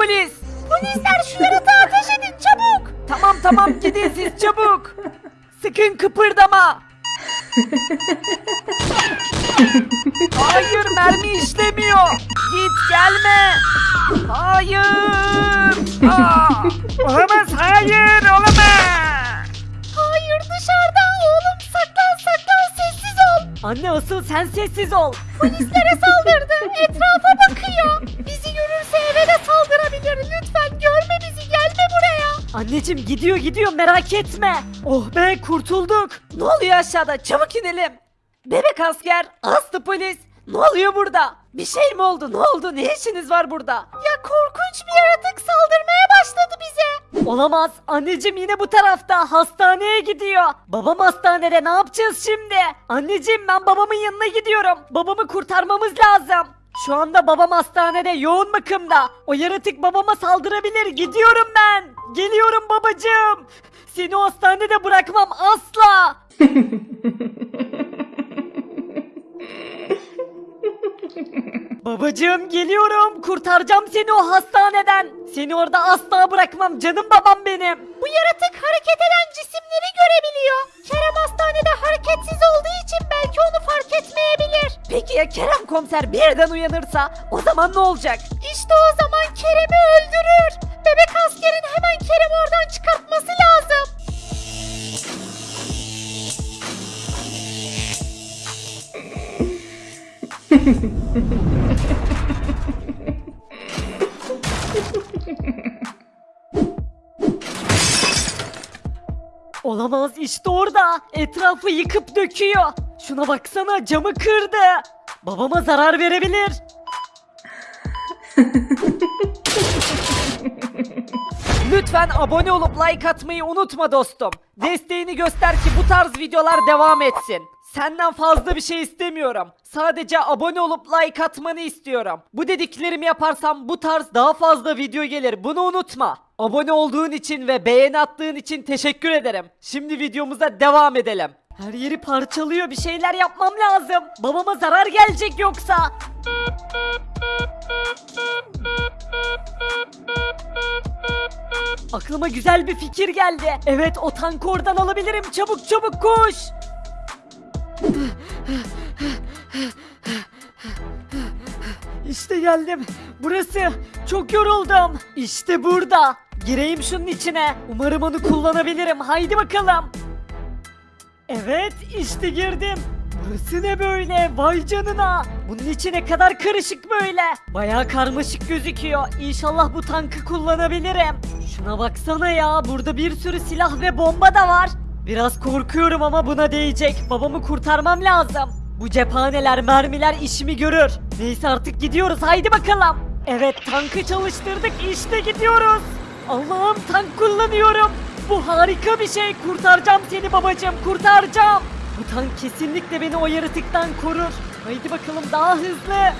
polis. Polisler şu yaratığa ateş edin çabuk. Tamam tamam gidin siz çabuk. Sakın kıpırdama. Hayır mermi işlemiyor. Git gelme. Hayır. Aa, olamaz hayır olamaz. Hayır dışarıda oğlum saklan saklan sessiz ol. Anne asıl sen sessiz ol. Polislere saldırdı. Etrafa bakıyor. Bizi görürse eve saldırabilir. Lütfen görme bizi gelme buraya. Anneciğim gidiyor gidiyor merak etme. Oh be kurtulduk. Ne oluyor aşağıda çabuk inelim. Bebek asker, aslı polis. Ne oluyor burada? Bir şey mi oldu? Ne oldu? Ne işiniz var burada? Ya korkunç bir yaratık saldırmaya başladı bize. Olamaz. Anneciğim yine bu tarafta. Hastaneye gidiyor. Babam hastanede. Ne yapacağız şimdi? Anneciğim ben babamın yanına gidiyorum. Babamı kurtarmamız lazım. Şu anda babam hastanede yoğun bakımda. O yaratık babama saldırabilir. Gidiyorum ben. Geliyorum babacığım. Seni hastanede bırakmam asla. Babacığım geliyorum. Kurtaracağım seni o hastaneden. Seni orada asla bırakmam canım babam benim. Bu yaratık hareket eden cisimleri görebiliyor. Komiser birden uyanırsa o zaman ne olacak? İşte o zaman Kerem'i öldürür. Bebek askerin hemen Kerem'i oradan çıkartması lazım. Olamaz işte orada. Etrafı yıkıp döküyor. Şuna baksana camı kırdı. Babama zarar verebilir. Lütfen abone olup like atmayı unutma dostum. Desteğini göster ki bu tarz videolar devam etsin. Senden fazla bir şey istemiyorum. Sadece abone olup like atmanı istiyorum. Bu dediklerimi yaparsam bu tarz daha fazla video gelir. Bunu unutma. Abone olduğun için ve beğeni attığın için teşekkür ederim. Şimdi videomuza devam edelim. Her yeri parçalıyor. Bir şeyler yapmam lazım. Babama zarar gelecek yoksa. Aklıma güzel bir fikir geldi. Evet o tankı oradan alabilirim. Çabuk çabuk koş. İşte geldim. Burası. Çok yoruldum. İşte burada. Gireyim şunun içine. Umarım onu kullanabilirim. Haydi bakalım. Evet işte girdim. Burası ne böyle? Vay canına. Bunun içi ne kadar karışık böyle. Bayağı karmaşık gözüküyor. İnşallah bu tankı kullanabilirim. Şuna baksana ya. Burada bir sürü silah ve bomba da var. Biraz korkuyorum ama buna değecek. Babamı kurtarmam lazım. Bu cephaneler, mermiler işimi görür. Neyse artık gidiyoruz. Haydi bakalım. Evet tankı çalıştırdık. İşte gidiyoruz. Allah'ım tank kullanıyorum. Bu harika bir şey. Kurtaracağım seni babacığım. Kurtaracağım. Bu tank kesinlikle beni o yaratıktan korur. Haydi bakalım daha hızlı.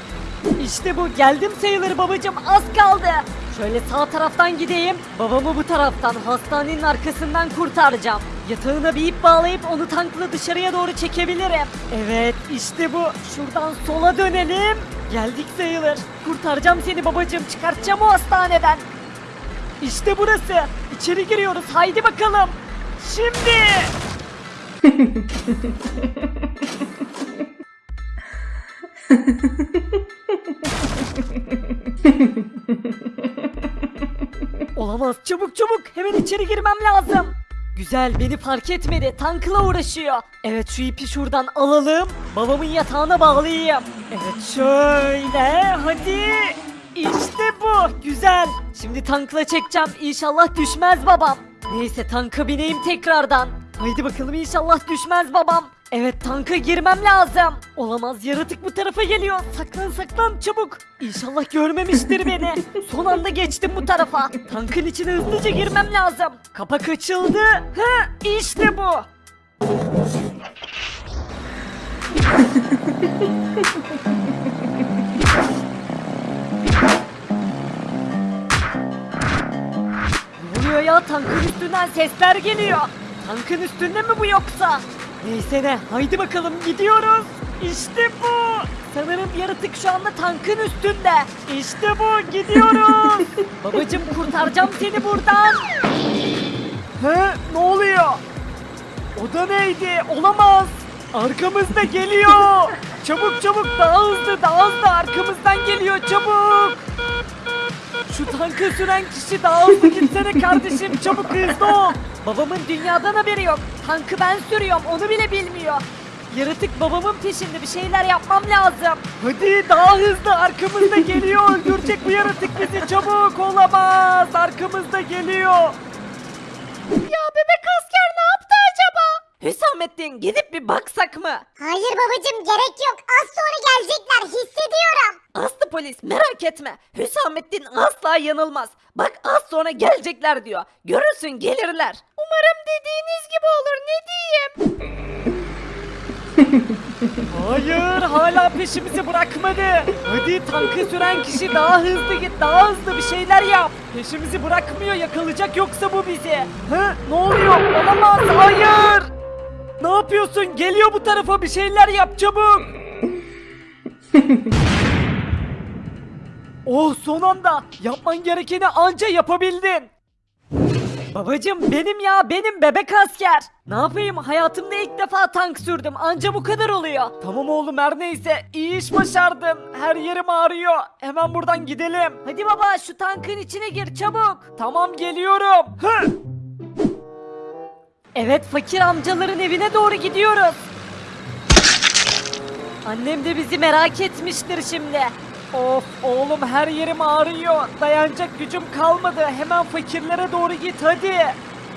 İşte bu. Geldim sayılır babacığım. Az kaldı. Şöyle sağ taraftan gideyim. Babamı bu taraftan hastanenin arkasından kurtaracağım. Yatağına bir ip bağlayıp onu tankla dışarıya doğru çekebilirim. Evet işte bu. Şuradan sola dönelim. Geldik sayılır. Kurtaracağım seni babacığım. Çıkartacağım o hastaneden. İşte burası. İçeri giriyoruz. Haydi bakalım. Şimdi. Olamaz. Çabuk çabuk. Hemen içeri girmem lazım. Güzel beni fark etmedi. Tankla uğraşıyor. Evet şu ipi şuradan alalım. Babamın yatağına bağlayayım. Evet şöyle. Hadi. İşte bu. Güzel. Şimdi tankla çekeceğim. İnşallah düşmez babam. Neyse tanka bineyim tekrardan. Haydi bakalım inşallah düşmez babam. Evet tanka girmem lazım. Olamaz yaratık bu tarafa geliyor. Saklan saklan çabuk. İnşallah görmemiştir beni. Son anda geçtim bu tarafa. Tankın içine hızlıca girmem lazım. Kapak açıldı. Ha işte bu. Ne oluyor ya tankın üstünden sesler geliyor. Tankın üstünde mi bu yoksa? Neyse ne haydi bakalım gidiyoruz. İşte bu. Sanırım yaratık şu anda tankın üstünde. İşte bu gidiyoruz. Babacım kurtaracağım seni buradan. He ne oluyor? O da neydi? Olamaz. Arkamızda geliyor. Çabuk çabuk daha hızlı daha hızlı arkamızdan geliyor çabuk. Şu tankı süren kişi daha hızlı gitsene kardeşim çabuk hızlı ol. Babamın dünyadan haberi yok. Tankı ben sürüyorum onu bile bilmiyor. Yaratık babamın peşinde bir şeyler yapmam lazım. Hadi daha hızlı arkamızda geliyor. Öldürecek bu yaratık bizi çabuk olamaz. Arkamızda geliyor. Ya Hüsamettin gidip bir baksak mı? Hayır babacım gerek yok. Az sonra gelecekler hissediyorum. Aslı polis merak etme. Hüsamettin asla yanılmaz. Bak az sonra gelecekler diyor. Görürsün gelirler. Umarım dediğiniz gibi olur ne diyeyim? Hayır hala peşimizi bırakmadı. Hadi tankı süren kişi daha hızlı git daha hızlı bir şeyler yap. Peşimizi bırakmıyor yakalayacak yoksa bu bizi. Hı ne oluyor olamaz hayır. Ne yapıyorsun geliyor bu tarafa bir şeyler yap çabuk. oh son anda yapman gerekeni anca yapabildin. Babacım benim ya benim bebek asker. Ne yapayım hayatımda ilk defa tank sürdüm anca bu kadar oluyor. Tamam oğlum her neyse iyi iş başardın. Her yerim ağrıyor. Hemen buradan gidelim. Hadi baba şu tankın içine gir çabuk. Tamam geliyorum. Hı. Evet fakir amcaların evine doğru gidiyoruz. Annem de bizi merak etmiştir şimdi. Of oğlum her yerim ağrıyor. Dayanacak gücüm kalmadı. Hemen fakirlere doğru git hadi.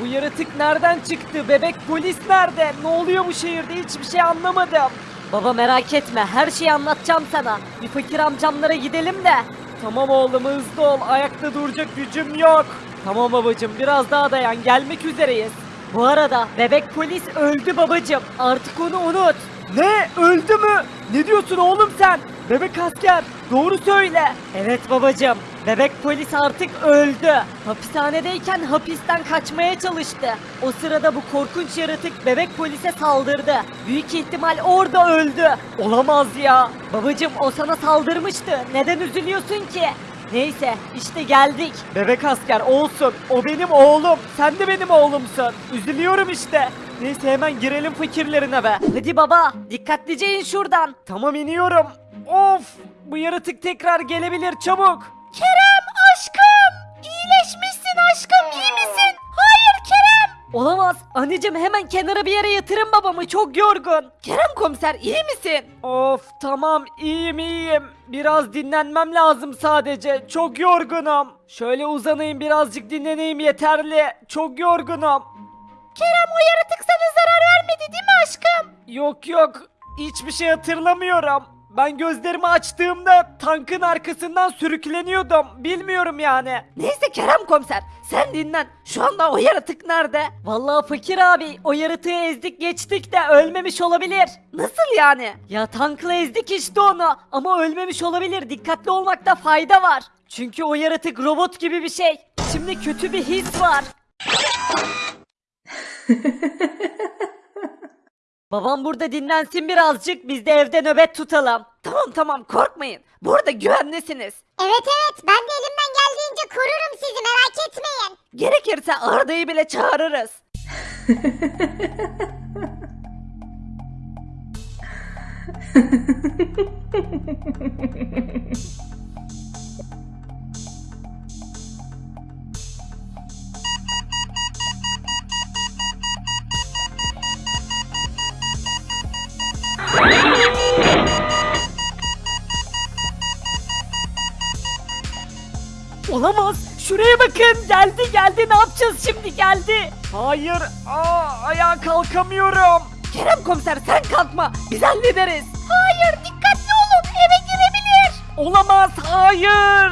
Bu yaratık nereden çıktı? Bebek polis nerede? Ne oluyor bu şehirde? Hiçbir şey anlamadım. Baba merak etme. Her şeyi anlatacağım sana. Bir fakir amcamlara gidelim de. Tamam oğlum hızlı ol. Ayakta duracak gücüm yok. Tamam babacım biraz daha dayan. Gelmek üzereyiz. Bu arada bebek polis öldü babacım. Artık onu unut. Ne? Öldü mü? Ne diyorsun oğlum sen? Bebek asker doğru söyle. Evet babacım. Bebek polis artık öldü. Hapishanedeyken hapisten kaçmaya çalıştı. O sırada bu korkunç yaratık bebek polise saldırdı. Büyük ihtimal orada öldü. Olamaz ya. Babacım o sana saldırmıştı. Neden üzülüyorsun ki? Neyse işte geldik. Bebek asker olsun. O benim oğlum. Sen de benim oğlumsun. Üzülüyorum işte. Neyse hemen girelim fakirlerine be. Hadi baba dikkatlice in şuradan. Tamam iniyorum. Of bu yaratık tekrar gelebilir çabuk. Kerem aşkım! İyileşmişsin aşkım Olamaz. Anneciğim hemen kenara bir yere yatırın babamı çok yorgun. Kerem komiser iyi misin? Of tamam iyiyim iyiyim. Biraz dinlenmem lazım sadece. Çok yorgunum. Şöyle uzanayım birazcık dinleneyim yeterli. Çok yorgunum. Kerem o yaratık sana zarar vermedi değil mi aşkım? Yok yok hiçbir şey hatırlamıyorum. Ben gözlerimi açtığımda tankın arkasından sürükleniyordum. Bilmiyorum yani. Neyse Kerem komiser sen dinlen. Şu anda o yaratık nerede? Vallahi fakir abi o yaratığı ezdik geçtik de ölmemiş olabilir. Nasıl yani? Ya tankla ezdik işte onu ama ölmemiş olabilir. Dikkatli olmakta fayda var. Çünkü o yaratık robot gibi bir şey. Şimdi kötü bir his var. Babam burada dinlensin birazcık biz de evde nöbet tutalım. Tamam tamam korkmayın. Burada güvenlisiniz. Evet evet ben de elimden geldiğince korurum sizi merak etmeyin. Gerekirse Arda'yı bile çağırırız. Olamaz. Şuraya bakın. Geldi geldi. Ne yapacağız şimdi? Geldi. Hayır. Aa, ayağa kalkamıyorum. Kerem komiser sen kalkma. Biz hallederiz. Hayır dikkatli olun eve girebilir. Olamaz. Hayır.